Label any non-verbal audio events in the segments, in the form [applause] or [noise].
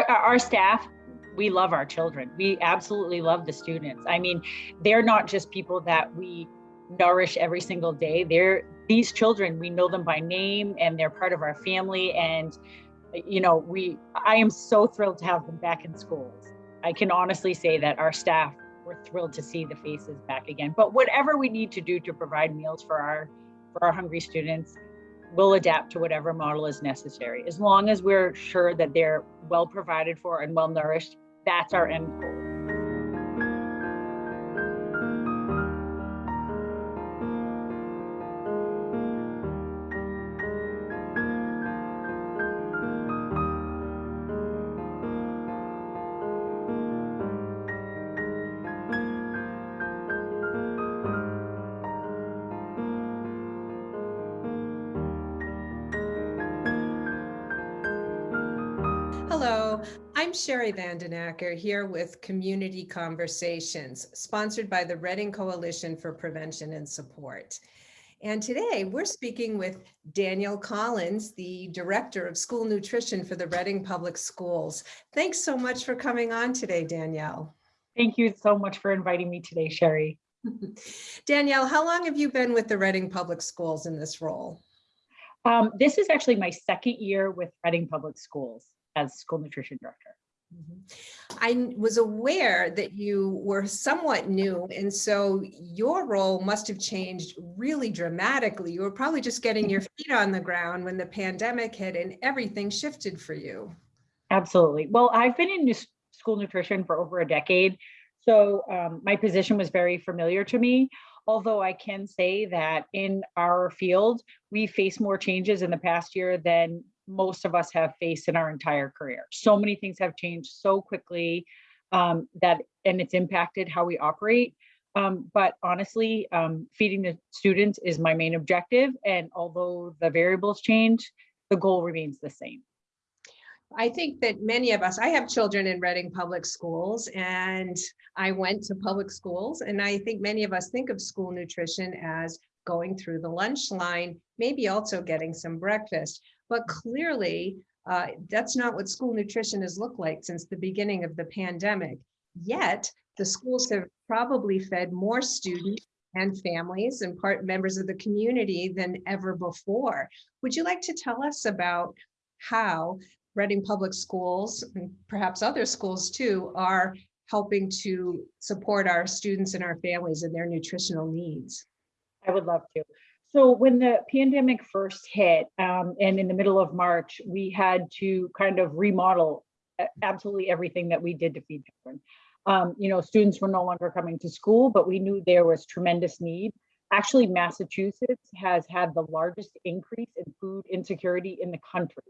our, our, staff we love our children. We absolutely love the students. I mean, they're not just people that we nourish every single day. They're these children, we know them by name and they're part of our family. And, you know, we, I am so thrilled to have them back in schools. I can honestly say that our staff, we're thrilled to see the faces back again. But whatever we need to do to provide meals for our, for our hungry students, we'll adapt to whatever model is necessary. As long as we're sure that they're well provided for and well nourished, that's our end goal. Hello, I'm Sherry Vandenacker here with Community Conversations, sponsored by the Reading Coalition for Prevention and Support. And today we're speaking with Danielle Collins, the Director of School Nutrition for the Reading Public Schools. Thanks so much for coming on today, Danielle. Thank you so much for inviting me today, Sherry. [laughs] Danielle, how long have you been with the Reading Public Schools in this role? Um, this is actually my second year with Reading Public Schools as school nutrition director. Mm-hmm. I was aware that you were somewhat new, and so your role must have changed really dramatically. You were probably just getting your feet on the ground when the pandemic hit and everything shifted for you. Absolutely. Well, I've been in school nutrition for over a decade, so um, my position was very familiar to me. Although I can say that in our field, we face more changes in the past year than most of us have faced in our entire career. So many things have changed so quickly um, that, and it's impacted how we operate. Um, but honestly, um, feeding the students is my main objective. And although the variables change, the goal remains the same. I think that many of us, I have children in Reading Public Schools and I went to public schools and I think many of us think of school nutrition as going through the lunch line, maybe also getting some breakfast. But clearly, uh, that's not what school nutrition has looked like since the beginning of the pandemic. Yet, the schools have probably fed more students and families and part members of the community than ever before. Would you like to tell us about how Reading Public Schools, and perhaps other schools too, are helping to support our students and our families and their nutritional needs? I would love to. So when the pandemic first hit, um, and in the middle of March, we had to kind of remodel absolutely everything that we did to feed children. Um, you know, students were no longer coming to school, but we knew there was tremendous need. Actually, Massachusetts has had the largest increase in food insecurity in the country.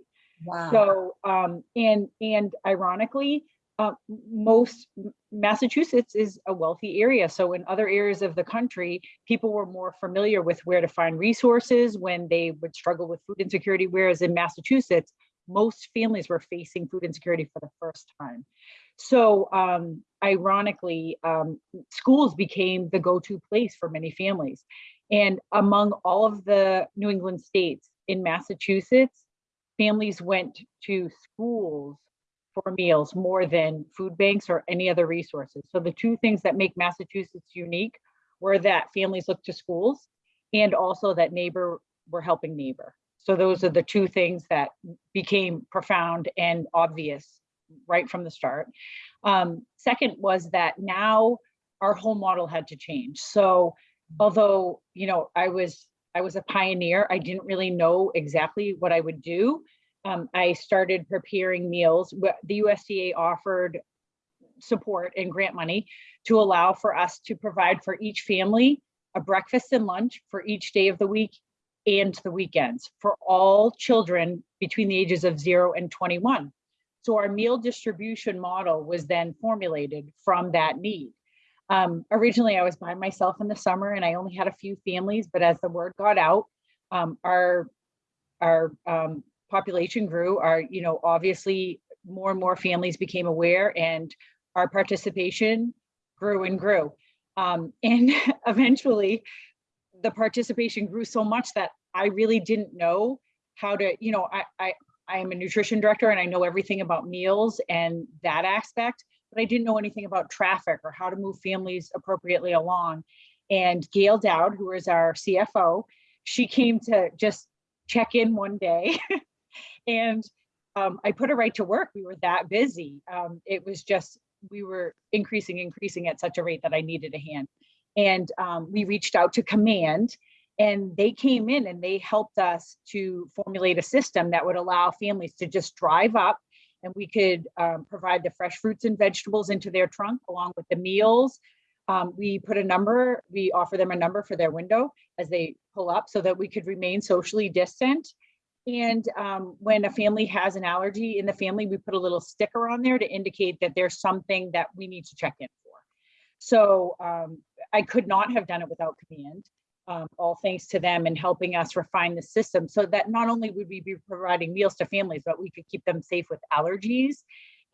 Wow. So, um, and and ironically, uh, most Massachusetts is a wealthy area. So in other areas of the country, people were more familiar with where to find resources when they would struggle with food insecurity. Whereas in Massachusetts, most families were facing food insecurity for the first time. So um, ironically, um, schools became the go-to place for many families. And among all of the New England states in Massachusetts, families went to schools for meals more than food banks or any other resources. So the two things that make Massachusetts unique were that families look to schools and also that neighbor were helping neighbor. So those are the two things that became profound and obvious right from the start. Um, second was that now our whole model had to change. So although, you know, I was I was a pioneer, I didn't really know exactly what I would do um, I started preparing meals. The USDA offered support and grant money to allow for us to provide for each family a breakfast and lunch for each day of the week and the weekends for all children between the ages of zero and 21. So our meal distribution model was then formulated from that need. Um, originally, I was by myself in the summer and I only had a few families, but as the word got out, um, our, our um, population grew, our, you know, obviously more and more families became aware and our participation grew and grew. Um, [laughs] and eventually the participation grew so much that I really didn't know how to, you know, I, I, I am a nutrition director and I know everything about meals and that aspect, but I didn't know anything about traffic or how to move families appropriately along. And Gail Dowd, who is our CFO, she came to just check in one day [laughs] and um, I put her right to work. We were that busy. Um, it was just, we were increasing, increasing at such a rate that I needed a hand. And um, we reached out to command and they came in and they helped us to formulate a system that would allow families to just drive up and we could um, provide the fresh fruits and vegetables into their trunk along with the meals. Um, we put a number, we offer them a number for their window as they pull up so that we could remain socially distant. And um, when a family has an allergy in the family, we put a little sticker on there to indicate that there's something that we need to check in for. So um, I could not have done it without command. Um, all thanks to them and helping us refine the system so that not only would we be providing meals to families, but we could keep them safe with allergies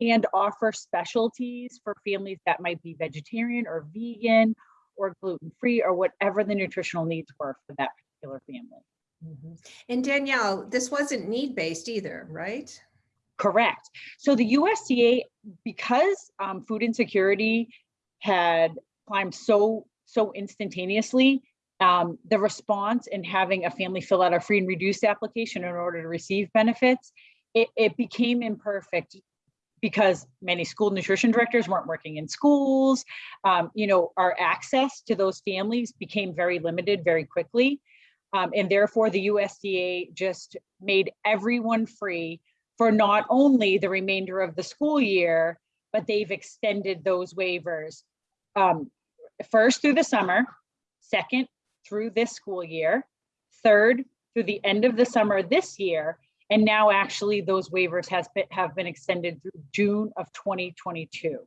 and offer specialties for families that might be vegetarian or vegan or gluten-free or whatever the nutritional needs were for that particular family. Mhm. And Danielle, this wasn't need-based either, right? Correct. So the USDA, because um, food insecurity had climbed so, so instantaneously, um, the response in having a family fill out a free and reduced application in order to receive benefits, it, it became imperfect because many school nutrition directors weren't working in schools. Um, you know, our access to those families became very limited very quickly. Um, and therefore the USDA just made everyone free for not only the remainder of the school year, but they've extended those waivers. Um, first through the summer, second through this school year, third through the end of the summer this year, and now actually those waivers has been, have been extended through June of 2022.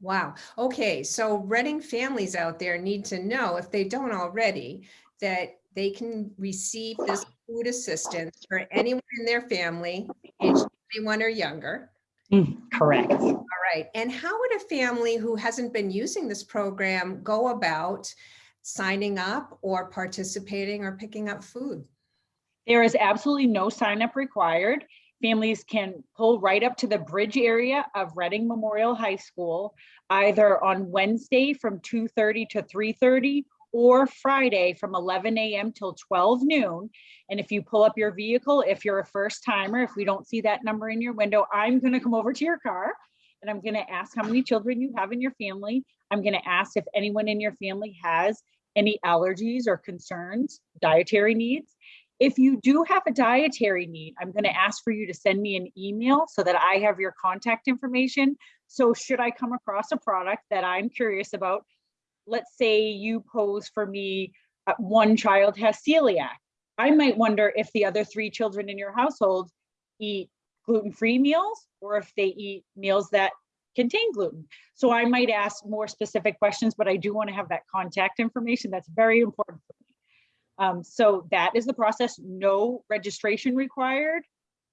Wow. Okay, so Reading families out there need to know, if they don't already, that they can receive this food assistance for anyone in their family, age 21 or younger. Mm, correct. All right. And how would a family who hasn't been using this program go about signing up or participating or picking up food? There is absolutely no sign up required. Families can pull right up to the bridge area of Reading Memorial High School, either on Wednesday from 2:30 to 3:30 or Friday from 11 a.m. till 12 noon. And if you pull up your vehicle, if you're a first timer, if we don't see that number in your window, I'm going to come over to your car and I'm going to ask how many children you have in your family. I'm going to ask if anyone in your family has any allergies or concerns, dietary needs. If you do have a dietary need, I'm going to ask for you to send me an email so that I have your contact information. So should I come across a product that I'm curious about, let's say you pose for me, uh, one child has celiac. I might wonder if the other three children in your household eat gluten-free meals or if they eat meals that contain gluten. So I might ask more specific questions, but I do want to have that contact information. That's very important for me. Um, so that is the process. No registration required,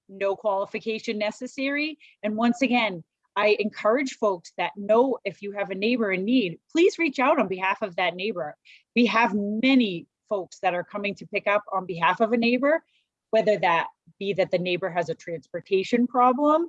no qualification necessary. And once again, I encourage folks that know if you have a neighbor in need, please reach out on behalf of that neighbor. We have many folks that are coming to pick up on behalf of a neighbor, whether that be that the neighbor has a transportation problem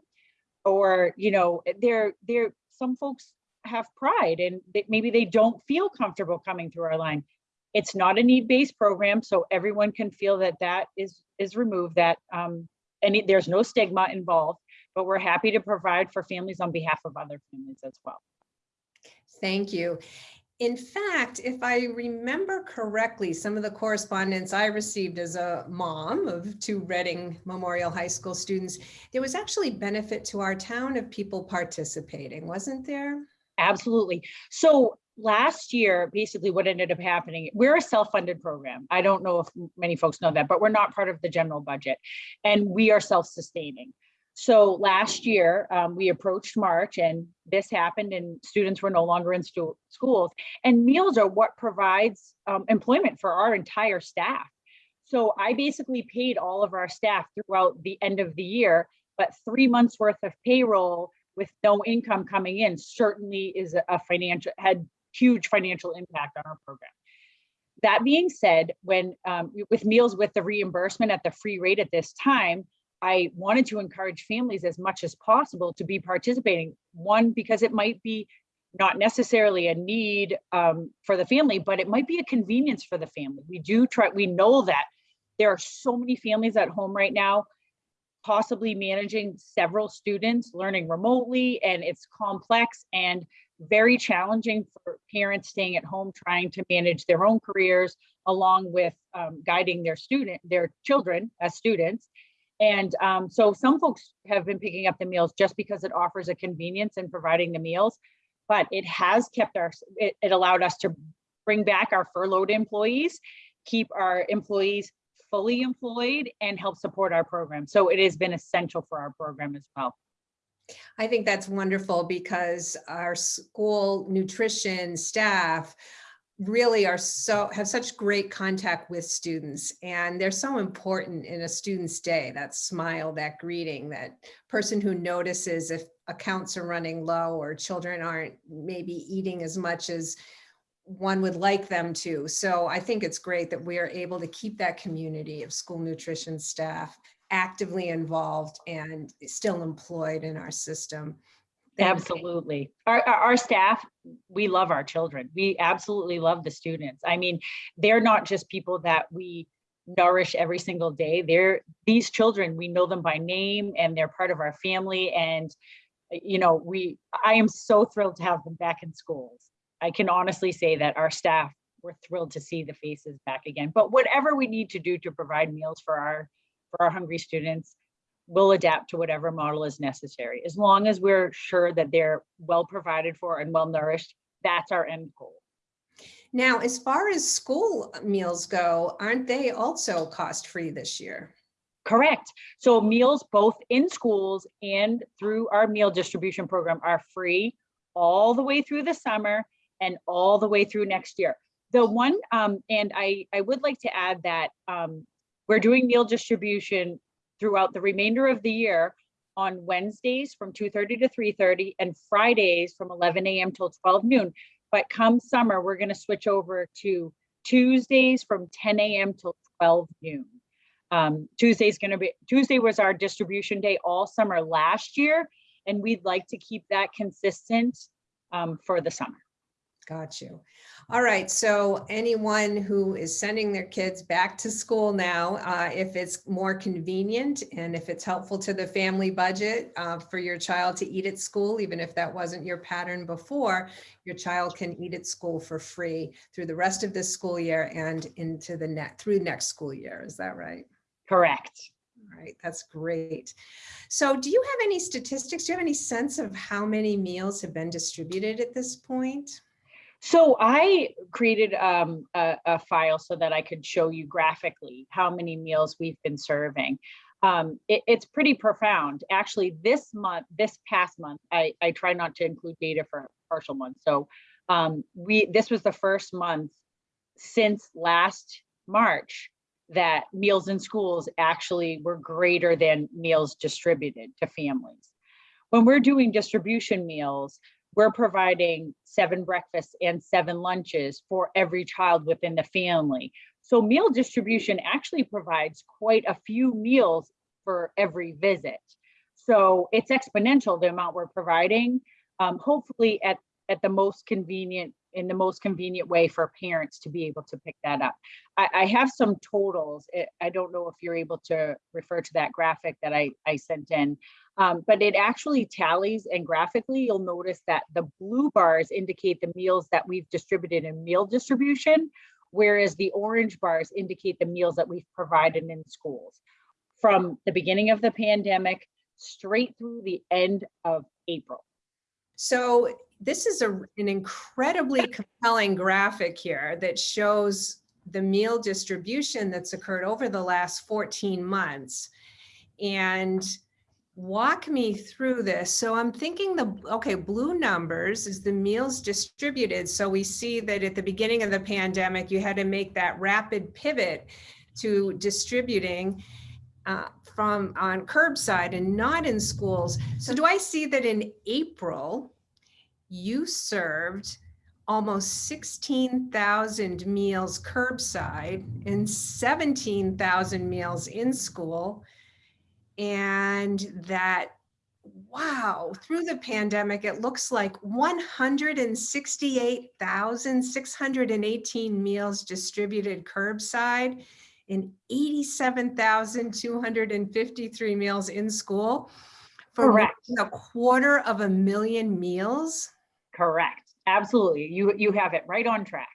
or, you know, they're, they're, some folks have pride and they, maybe they don't feel comfortable coming through our line. It's not a need-based program, so everyone can feel that that is, is removed, that um, and there's no stigma involved but we're happy to provide for families on behalf of other families as well. Thank you. In fact, if I remember correctly, some of the correspondence I received as a mom of two Reading Memorial High School students, there was actually benefit to our town of people participating, wasn't there? Absolutely. So last year, basically what ended up happening, we're a self-funded program. I don't know if many folks know that, but we're not part of the general budget and we are self-sustaining. So last year, um, we approached March and this happened and students were no longer in stu schools. And meals are what provides um, employment for our entire staff. So I basically paid all of our staff throughout the end of the year, but three months worth of payroll with no income coming in certainly is a financial, had huge financial impact on our program. That being said, when um, with meals with the reimbursement at the free rate at this time, I wanted to encourage families as much as possible to be participating. One, because it might be not necessarily a need um, for the family, but it might be a convenience for the family. We do try, we know that there are so many families at home right now, possibly managing several students learning remotely, and it's complex and very challenging for parents staying at home trying to manage their own careers along with um, guiding their student, their children as students. And um, so some folks have been picking up the meals just because it offers a convenience in providing the meals, but it has kept our, it, it allowed us to bring back our furloughed employees, keep our employees fully employed and help support our program. So it has been essential for our program as well. I think that's wonderful because our school nutrition staff really are so have such great contact with students and they're so important in a student's day that smile that greeting that person who notices if accounts are running low or children aren't maybe eating as much as one would like them to so i think it's great that we are able to keep that community of school nutrition staff actively involved and still employed in our system. Absolutely. Our, our, staff, we love our children. We absolutely love the students. I mean, they're not just people that we nourish every single day. They're these children, we know them by name and they're part of our family. And, you know, we, I am so thrilled to have them back in schools. I can honestly say that our staff, we're thrilled to see the faces back again. But whatever we need to do to provide meals for our, for our hungry students, we'll adapt to whatever model is necessary. As long as we're sure that they're well provided for and well nourished, that's our end goal. Now, as far as school meals go, aren't they also cost free this year? Correct. So meals both in schools and through our meal distribution program are free all the way through the summer and all the way through next year. The one, um, and I, I would like to add that um, we're doing meal distribution throughout the remainder of the year on Wednesdays from 2.30 to 3.30 and Fridays from 11 a.m. till 12 noon. But come summer, we're going to switch over to Tuesdays from 10 a.m. till 12 noon. Um, Tuesday's going to be, Tuesday was our distribution day all summer last year, and we'd like to keep that consistent um, for the summer. Got you. All right. So anyone who is sending their kids back to school now, uh, if it's more convenient and if it's helpful to the family budget uh, for your child to eat at school, even if that wasn't your pattern before, your child can eat at school for free through the rest of this school year and into the net through next school year. Is that right? Correct. All right, that's great. So do you have any statistics? Do you have any sense of how many meals have been distributed at this point? So I created um, a, a, file so that I could show you graphically how many meals we've been serving. Um, it, it's pretty profound. Actually, this month, this past month, I, I try not to include data for partial months. So um, we this was the first month since last March that meals in schools actually were greater than meals distributed to families. When we're doing distribution meals, we're providing seven breakfasts and seven lunches for every child within the family. So meal distribution actually provides quite a few meals for every visit. So it's exponential, the amount we're providing, um, hopefully at, at the most convenient, in the most convenient way for parents to be able to pick that up. I, I have some totals. I don't know if you're able to refer to that graphic that I, I sent in, um, but it actually tallies and graphically you'll notice that the blue bars indicate the meals that we've distributed in meal distribution, whereas the orange bars indicate the meals that we've provided in schools from the beginning of the pandemic straight through the end of April. So this is a, an incredibly compelling graphic here that shows the meal distribution that's occurred over the last 14 months. And walk me through this. So I'm thinking the, okay, blue numbers is the meals distributed. So we see that at the beginning of the pandemic, you had to make that rapid pivot to distributing uh, from on curbside and not in schools. So do I see that in April, you served almost 16,000 meals curbside and 17,000 meals in school and that, wow, through the pandemic, it looks like 168,618 meals distributed curbside and 87,253 meals in school for Correct. a quarter of a million meals. Correct. Absolutely. You, you have it right on track.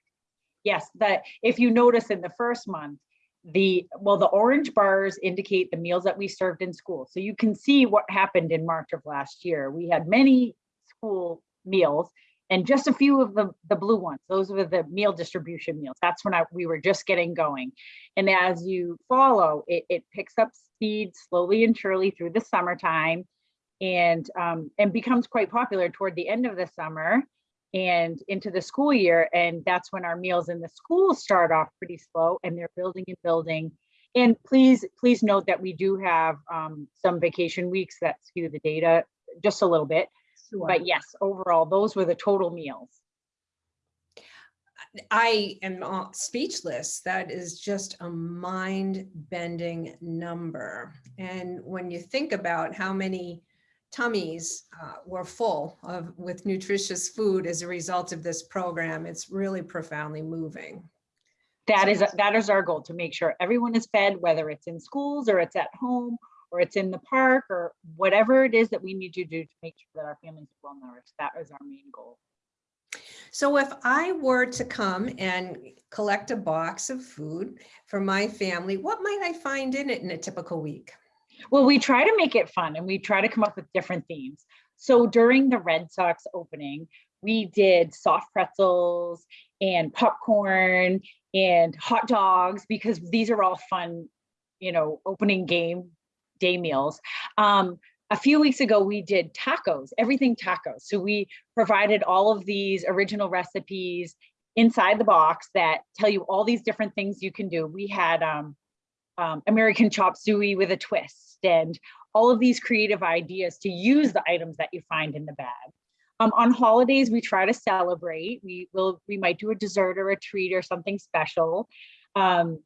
Yes, that if you notice in the first month, the, well, the orange bars indicate the meals that we served in school. So you can see what happened in March of last year. We had many school meals and just a few of the, the blue ones. Those were the meal distribution meals. That's when I, we were just getting going. And as you follow, it, it picks up speed slowly and surely through the summertime and um, and becomes quite popular toward the end of the summer and into the school year. And that's when our meals in the schools start off pretty slow and they're building and building. And please, please note that we do have um, some vacation weeks that skew the data just a little bit. But yes, overall, those were the total meals. I am uh, speechless. That is just a mind bending number. And when you think about how many tummies uh, were full of with nutritious food as a result of this program, it's really profoundly moving. That So- is, that is our goal, to make sure everyone is fed, whether it's in schools or it's at home or it's in the park or whatever it is that we need to do to make sure that our families are well nourished. That is our main goal. So if I were to come and collect a box of food for my family, what might I find in it in a typical week? Well, we try to make it fun and we try to come up with different themes. So during the Red Sox opening, we did soft pretzels and popcorn and hot dogs because these are all fun, you know, opening game day meals. Um, a few weeks ago, we did tacos, everything tacos. So we provided all of these original recipes inside the box that tell you all these different things you can do. We had um, um, American chop suey with a twist and all of these creative ideas to use the items that you find in the bag. Um, on holidays, we try to celebrate. We will, we might do a dessert or a treat or something special. Um,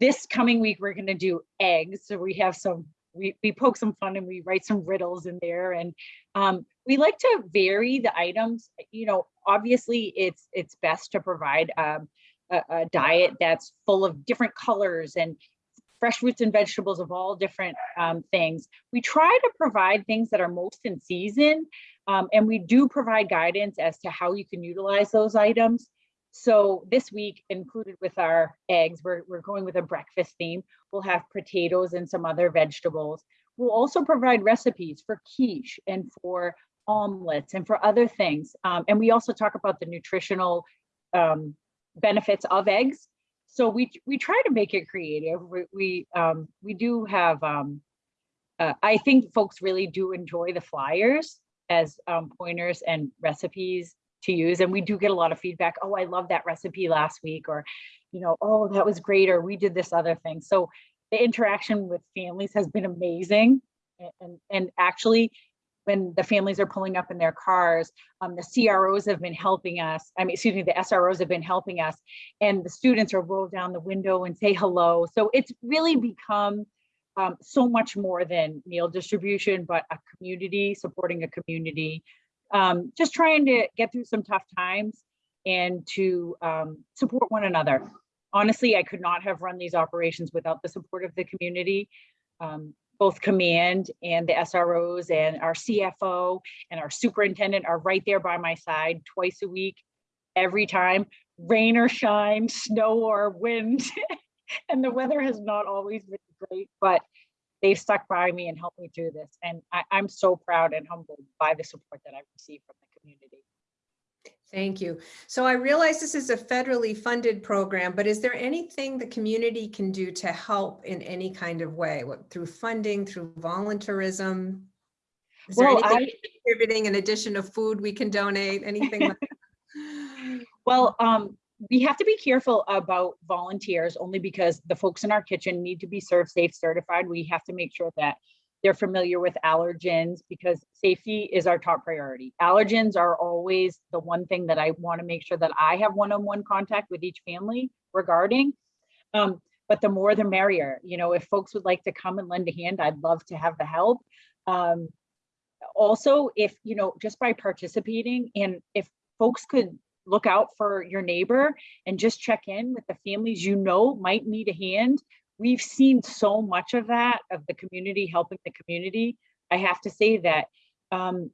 this coming week, we're gonna do eggs. So we have some, we, we poke some fun and we write some riddles in there. And um, we like to vary the items. You know, obviously it's, it's best to provide um, a, a diet that's full of different colors and fresh fruits and vegetables of all different um, things. We try to provide things that are most in season, um, and we do provide guidance as to how you can utilize those items. So this week, included with our eggs, we're, we're going with a breakfast theme. We'll have potatoes and some other vegetables. We'll also provide recipes for quiche and for omelets and for other things. Um, and we also talk about the nutritional um, benefits of eggs so we we try to make it creative. We we, um we do have um uh, i think folks really do enjoy the flyers as um pointers and recipes to use and we do get a lot of feedback oh i love that recipe last week or you know oh that was great or we did this other thing. So the interaction with families has been amazing and and, and actually when the families are pulling up in their cars, um, the CROs have been helping us. I mean, excuse me, the SROs have been helping us and the students are roll down the window and say hello. So it's really become um, so much more than meal distribution, but a community, supporting a community, um, just trying to get through some tough times and to um, support one another. Honestly, I could not have run these operations without the support of the community. Um, both command and the SROs and our CFO and our superintendent are right there by my side twice a week, every time, rain or shine, snow or wind. [laughs] and the weather has not always been great, but they've stuck by me and helped me through this. And I, I'm so proud and humbled by the support that I've received from the community. Thank you. So I realize this is a federally funded program, but is there anything the community can do to help in any kind of way, what, through funding, through volunteerism? Is there Well, anything contributing in addition to food we can donate, anything? like that? [laughs] Well, um, we have to be careful about volunteers only because the folks in our kitchen need to be ServSafe certified. We have to make sure that they're familiar with allergens because safety is our top priority. Allergens are always the one thing that I want to make sure that I have one-on-one contact with each family regarding. Um, but the more the merrier. You know, if folks would like to come and lend a hand, I'd love to have the help. Um, also, if, you know, just by participating and if folks could look out for your neighbor and just check in with the families you know might need a hand. We've seen so much of that, of the community helping the community. I have to say that um,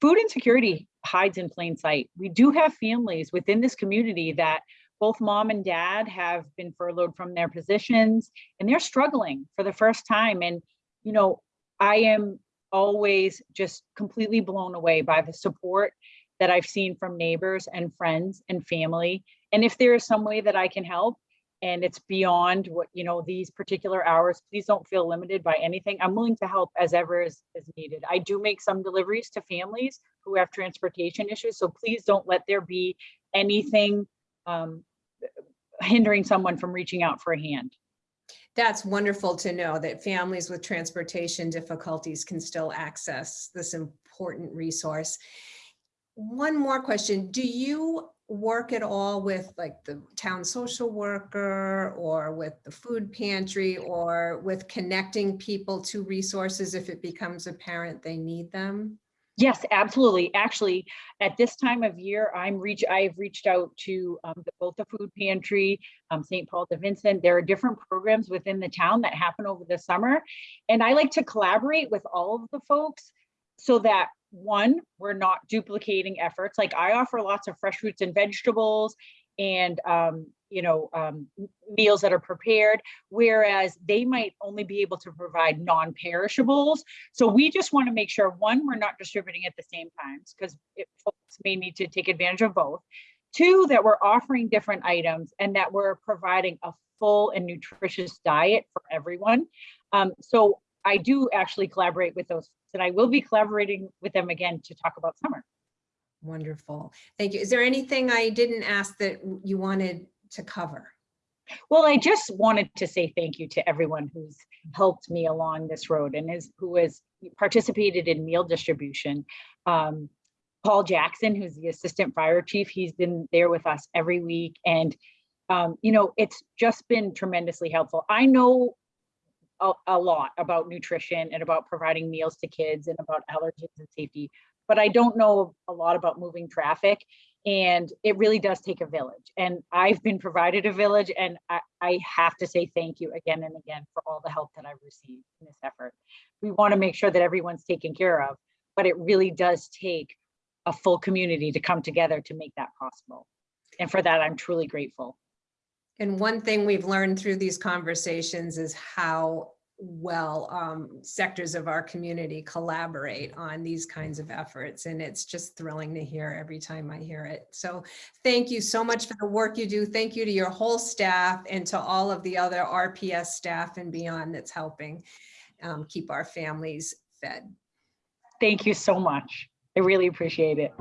food insecurity hides in plain sight. We do have families within this community that both mom and dad have been furloughed from their positions and they're struggling for the first time. And, you know, I am always just completely blown away by the support that I've seen from neighbors and friends and family. And if there is some way that I can help and it's beyond what, you know, these particular hours, please don't feel limited by anything. I'm willing to help as ever is, is needed. I do make some deliveries to families who have transportation issues. So please don't let there be anything um, hindering someone from reaching out for a hand. That's wonderful to know that families with transportation difficulties can still access this important resource. One more question. Do you work at all with like the town social worker or with the food pantry or with connecting people to resources if it becomes apparent they need them? Yes, absolutely. Actually, at this time of year, I'm reach, I've reached out to um, the- both the food pantry, um, St. Paul de Vincent. There are different programs within the town that happen over the summer. And I like to collaborate with all of the folks so that one, we're not duplicating efforts. Like I offer lots of fresh fruits and vegetables and, um, you know, um, meals that are prepared, whereas they might only be able to provide non-perishables. So we just want to make sure, one, we're not distributing at the same times because folks may need to take advantage of both. Two, that we're offering different items and that we're providing a full and nutritious diet for everyone. Um, so I do actually collaborate with those, and I will be collaborating with them again to talk about summer. Wonderful. Thank you. Is there anything I didn't ask that you wanted to cover? Well, I just wanted to say thank you to everyone who's helped me along this road and is who has participated in meal distribution. Um, Paul Jackson, who's the assistant fire chief, he's been there with us every week. And, um, you know, it's just been tremendously helpful. I know a, a lot about nutrition and about providing meals to kids and about allergens and safety, but I don't know a lot about moving traffic. And it really does take a village. And I've been provided a village and I, I have to say thank you again and again for all the help that I've received in this effort. We want to make sure that everyone's taken care of, but it really does take a full community to come together to make that possible. And for that, I'm truly grateful. And one thing we've learned through these conversations is how well um, sectors of our community collaborate on these kinds of efforts. And it's just thrilling to hear every time I hear it. So thank you so much for the work you do. Thank you to your whole staff and to all of the other RPS staff and beyond that's helping um, keep our families fed. Thank you so much. I really appreciate it.